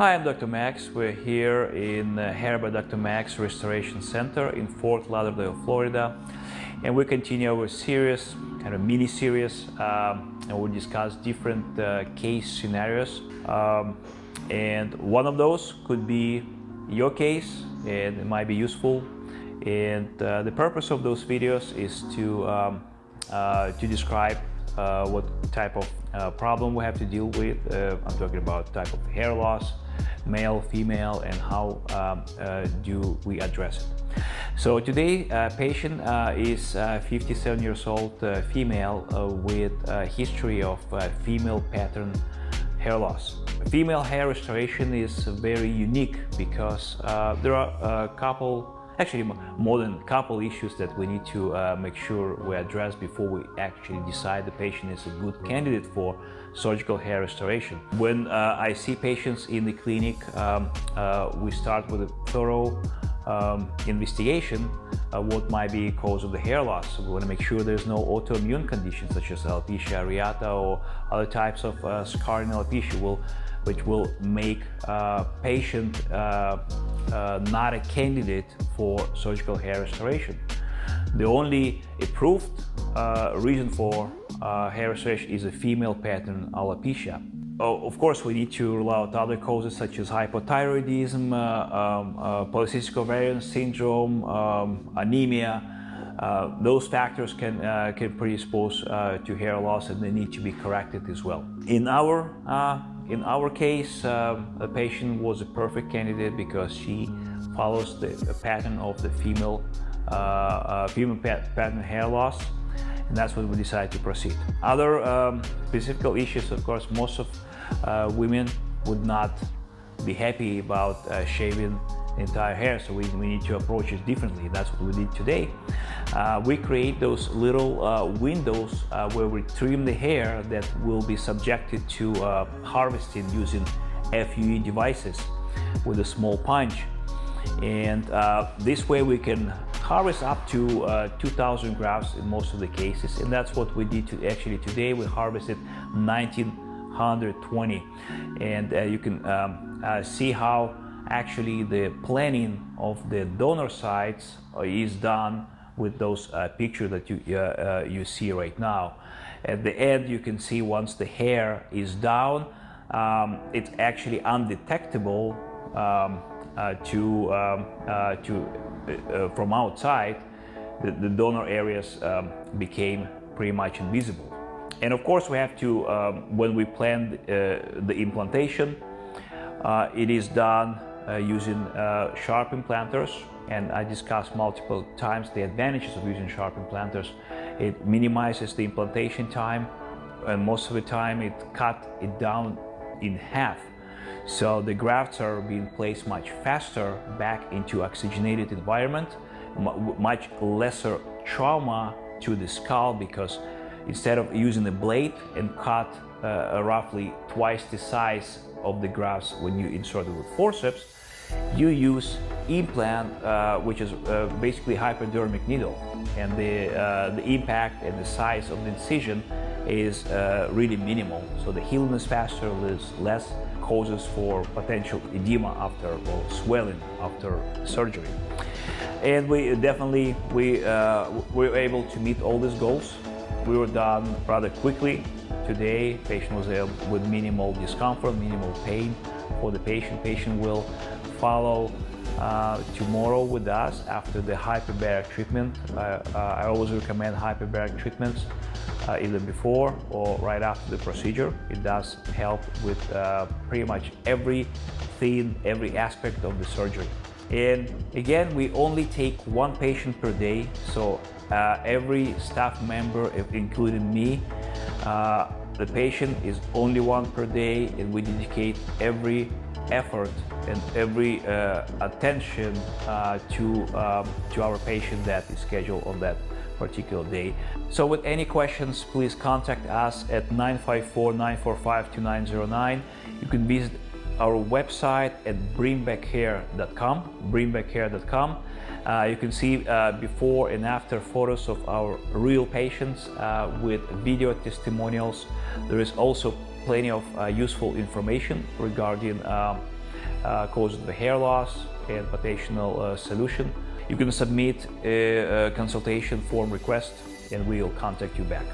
Hi, I'm Dr. Max. We're here in uh, Hair by Dr. Max Restoration Center in Fort Lauderdale, Florida. And we continue our series, kind of mini series, um, and we'll discuss different uh, case scenarios. Um, and one of those could be your case, and it might be useful. And uh, the purpose of those videos is to, um, uh, to describe uh, what type of uh, problem we have to deal with. Uh, I'm talking about type of hair loss, male, female, and how um, uh, do we address it. So today, uh, patient uh, is 57 years old female with a history of female pattern hair loss. Female hair restoration is very unique because there are a couple actually more than a couple issues that we need to uh, make sure we address before we actually decide the patient is a good candidate for surgical hair restoration. When uh, I see patients in the clinic, um, uh, we start with a thorough um, investigation uh, what might be cause of the hair loss. We want to make sure there's no autoimmune conditions such as alopecia areata or other types of uh, scarring alopecia will, which will make uh, patient uh, not a candidate for surgical hair restoration. The only approved uh, reason for uh, hair restoration is a female pattern alopecia. Oh, of course, we need to rule out other causes such as hypothyroidism, uh, um, uh, polycystic ovarian syndrome, um, anemia. Uh, those factors can, can predispose to hair loss and they need to be corrected as well. In our in our case, um, the patient was a perfect candidate because she follows the, pattern of the female, uh, uh, female pattern hair loss and that's what we decided to proceed. Other um, specific issues, of course, most of uh, women would not be happy about uh, shaving entire hair so we, we need to approach it differently. That's what we did today. Uh, we create those little uh, windows uh, where we trim the hair that will be subjected to uh, harvesting using FUE devices with a small punch. And uh, this way we can harvest up to uh, 2000 grafts in most of the cases. And that's what we did to actually today. We harvested 1920 and you can um, see how actually the planning of the donor sites uh, is done with those uh, pictures that you, uh, uh, you see right now. At the end, you can see once the hair is down, um, it's actually undetectable um, uh, to, um, uh, to from outside. The, the donor areas um, became pretty much invisible. And of course, we have to, um, when we plan the implantation, it is done using uh, sharp implanters and I discussed multiple times the advantages of using sharp implanters. It minimizes the implantation time and most of the time it cut it down in half. So the grafts are being placed much faster back into oxygenated environment, much lesser trauma to the skull because instead of using a blade and cut uh, roughly twice the size of the grafts when you insert it with forceps, you use implant, uh, which is uh, basically hypodermic needle. And the, uh, the impact and the size of the incision is uh, really minimal. So the healing is faster, there's less causes for potential edema after or swelling after surgery. And we definitely, we, uh, we were able to meet all these goals. We were done rather quickly. Today, patient was able with minimal discomfort, minimal pain for the patient. Patient will follow uh, tomorrow with us after the hyperbaric treatment. Uh, I always recommend hyperbaric treatments uh, either before or right after the procedure. It does help with uh, pretty much everything, every aspect of the surgery. And again, we only take one patient per day. So uh, every staff member, including me, uh, the patient is only one per day and we dedicate every effort and every uh, attention uh, to, um, to our patient that is scheduled on that particular day. So with any questions, please contact us at 954-945-2909. You can visit our website at bringbackhair.com, bringbackhair.com. Uh, you can see uh, before and after photos of our real patients uh, with video testimonials. There is also plenty of uh, useful information regarding um, uh, causes the hair loss and potential uh, solution. You can submit a, a consultation form request and we'll contact you back.